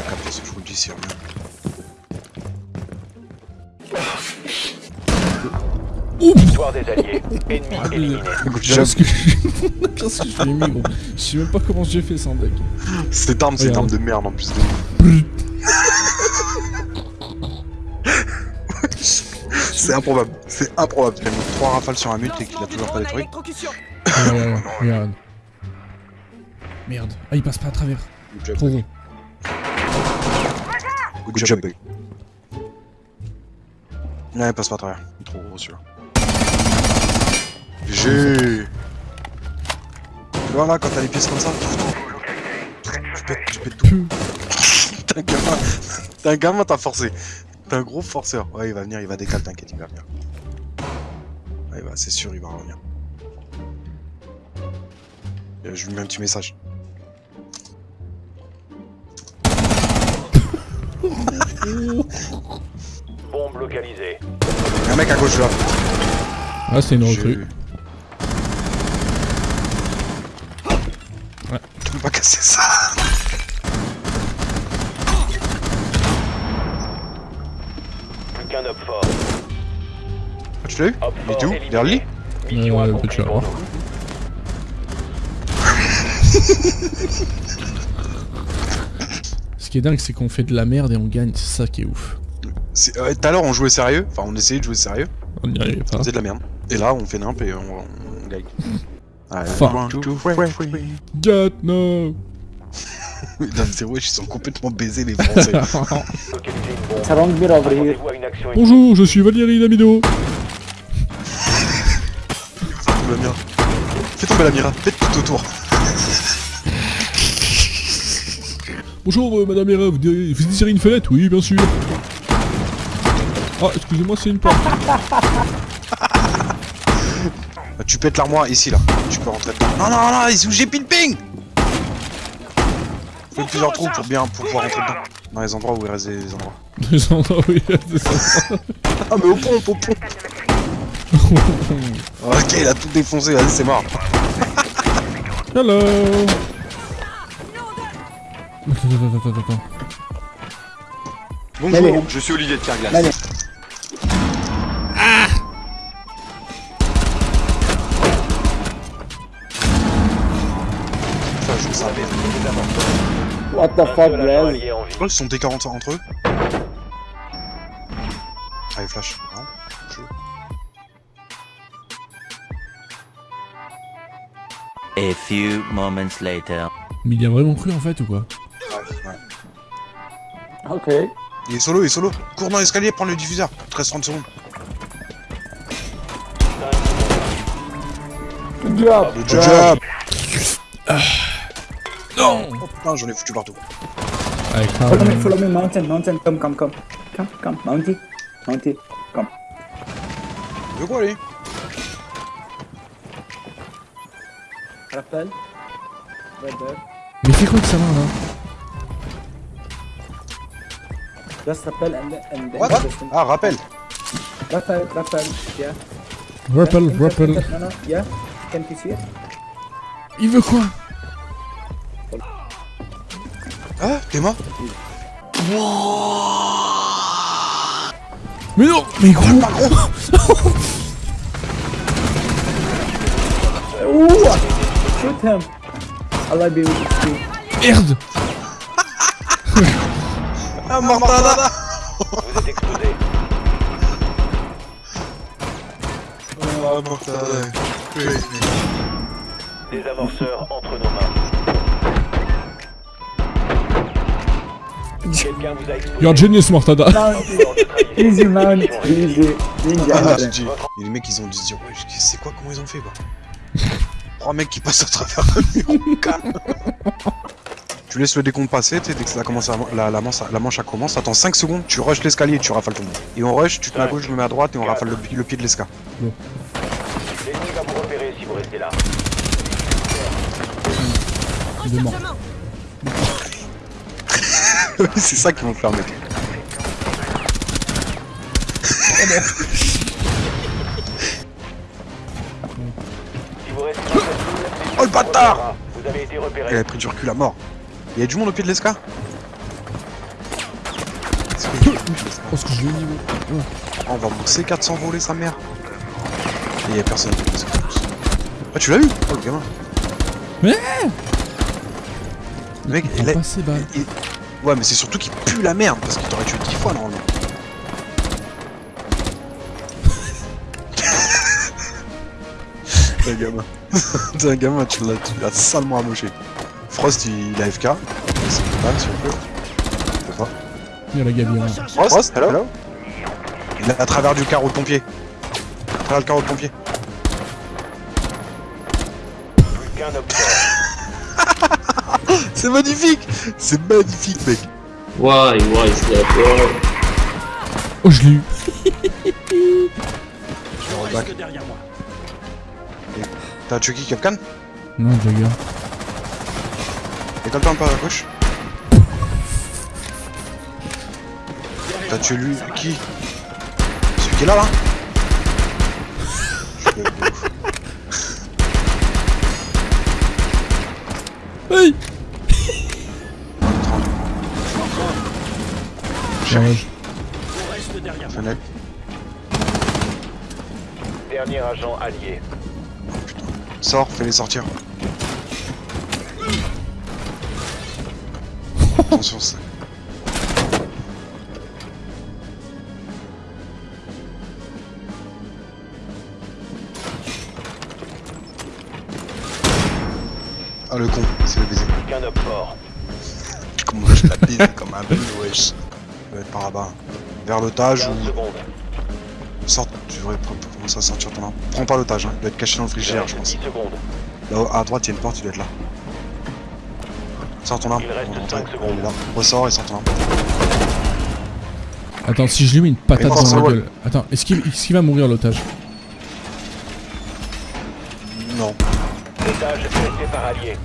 la je vous le dis, c'est rien. Victoire des alliés. Ennemi éliminé. Good job. Qu'est-ce que Qu'est-ce que je lui ai mis, gros Je sais même pas comment j'ai fait sans deck. Cette arme, c'est une arme de merde en plus de. c'est improbable, c'est improbable. Il a mis 3 rafales sur un mute et qu'il a toujours pas détruit. Regarde. Merde. Ah, il passe pas à travers. Trop gros. Good job, Bug. Non, il passe pas à travers. Il est trop gros celui-là. GG Voilà, quand t'as les pièces comme ça, tu tu pètes tout. T'es un gamin, t'es un gamin, t'as forcé. T'es un gros forceur. Ouais, il va venir, il va décaler, t'inquiète, il va venir. Ouais, va, c'est sûr, il va revenir. Euh, Je lui mets un petit message. Bombe localisée. Il y a un mec à gauche là. Ah, c'est une recrue. Ouais. Tu peux pas casser ça. Plus qu'un up fort. Ah, tu l'as eu Il est fort où. Derrière peut-être pour là. nous. Ce qui est dingue, c'est qu'on fait de la merde et on gagne. C'est ça qui est ouf. Euh, Tout à l'heure on jouait sérieux, enfin on essayait de jouer sérieux, On n'y arrive on pas. faisait de la merde. Et là on fait nimp et on, on gagne. Allez, Fuck. one, two, three. God, no Mesdames et wesh, ils sont complètement baisés les français. Bonjour, je suis Valérie Damido. Fais tomber la mira. Fais tomber la mira, faites tout autour. Bonjour, euh, madame Hera, vous, désirez- vous désirez une fenêtre? Oui, bien sûr. Ah, excusez-moi, c'est une porte. Bah, tu pètes l'armoire ici là, tu peux rentrer dedans. Non, non, non, ils où j'ai pile ping Fais plusieurs trous pour bien pour pouvoir rentrer dedans. Dans les endroits où il reste des endroits. Des endroits où il y a des enfants. Ah mais au pont, au pont Ok, il a tout défoncé, vas-y c'est mort. Hello Attends, attends, attends, attends. Bonjour, Allez. je suis Olivier de Carglass. Allez. Ça, je savais. What the fuck, vie. Oh, ils sont T40 entre eux Allez, flash. Non Chaud. A few moments later. Mais il y a vraiment cru en fait ou quoi? Ok. Il est solo, il est solo. Cours dans l'escalier, prends le diffuseur. 13-30 secondes. Good job. Good job Non Oh putain, j'en ai foutu partout. Follow me, follow me, mountain, mountain, come, come, come. Come, come, mounty. Mounty, come. De quoi, lui? Rappel. There. Mais fais quoi avec sa main là? Just rappel and then, and then What? just- Ah, rappel Rappel, rappel, yeah. Rappel, rappel. yeah? Can you see it? Il veut quoi? Ah, t'es mort? Mais non Mais gros Ooh! Shoot him! Allah be with you. Merde Ah, Mortada Vous êtes exposé. Ah, Mortada Des amorceurs entre nos mains. Quelqu'un vous a. You're genius, Mortada. Easy, man. Easy. Ah, les mecs, ils ont dû se dire, ouais, c'est quoi, comment ils ont fait, quoi? Trois mecs qui passent à travers le mur, calme Tu laisses le décompte passer, tu sais, dès que ça commence à, la, la, manche, la manche commence, attends 5 secondes, tu rushes l'escalier et tu rafales tout le monde. Et on rush, tu te mets à gauche, je me mets à droite et on rafale le, pi- le pied de l'esca. L'ennemi va vous repérer si vous restez là. Il est mort. c'est ça qu'ils vont faire, mec. Si vous restez dans cette zone, Oh, le bâtard Vous avez été Il a pris du recul à mort. Il y a du monde au pied de l'esca Oh, ce que je vais au niveau. On va bourser 400 volets sa mère. Et y'a personne. Ah tu l'as vu? Oh le gamin. Mais Le mec, Il il a Ouais mais c'est surtout qu'il pue la merde parce qu'il t'aurait tué 10 fois normalement. T'es un gamin. T'es un gamin, tu l'as tu l'as salement amoché. Frost il a FK. C'est pas si on peut. On peut pas. Il y a la gavière. Frost, hello Il est à travers du carreau de pompier. À travers le carreau de pompier. C'est magnifique C'est magnifique mec Why, why is that wrong? Oh, je l'ai eu. Je le. T'as tué qui Capcan Non, Jagger. Décolle-toi un peu à gauche. T'as tué lui qui Celui qui est là là. Hey. Charge. Fenêtre. Dernier agent allié. Sors, fais-les sortir. Attention, ça. Ah le con, c'est le baiser. Fort. Comment je la baise comme un bébé, wesh. Ça va être par là-bas. Vers l'otage 15 ou sort. Tu devrais commencer à sortir ton arme. Prends pas l'otage, hein. il doit être caché dans le frigidaire, je pense. 10 secondes. Là à droite, il y a une porte, il doit être là. Sors ton arme. Il reste On va cinq rentrer. secondes. Il est là. Ressors et sors ton arme. Attends, si je lui mets une patate dans la gueule. Attends, est-ce qu'il est-ce qu'il va mourir l'otage? Non. L'otage est resté par allié.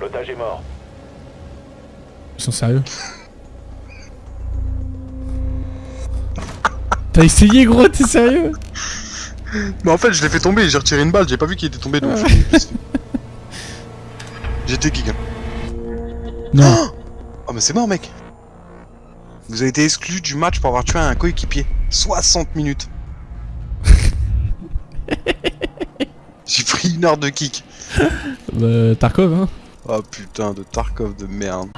L'otage est mort. Ils sont sérieux? T'as essayé gros, t'es sérieux? Mais en fait, je l'ai fait tomber, j'ai retiré une balle, j'ai pas vu qu'il était tombé donc. J'étais kick. Non. Oh, mais c'est mort, mec. Vous avez été exclu du match pour avoir tué un coéquipier. 60 minutes. J'ai pris une heure de kick. Euh, Tarkov, hein Oh putain de Tarkov de merde.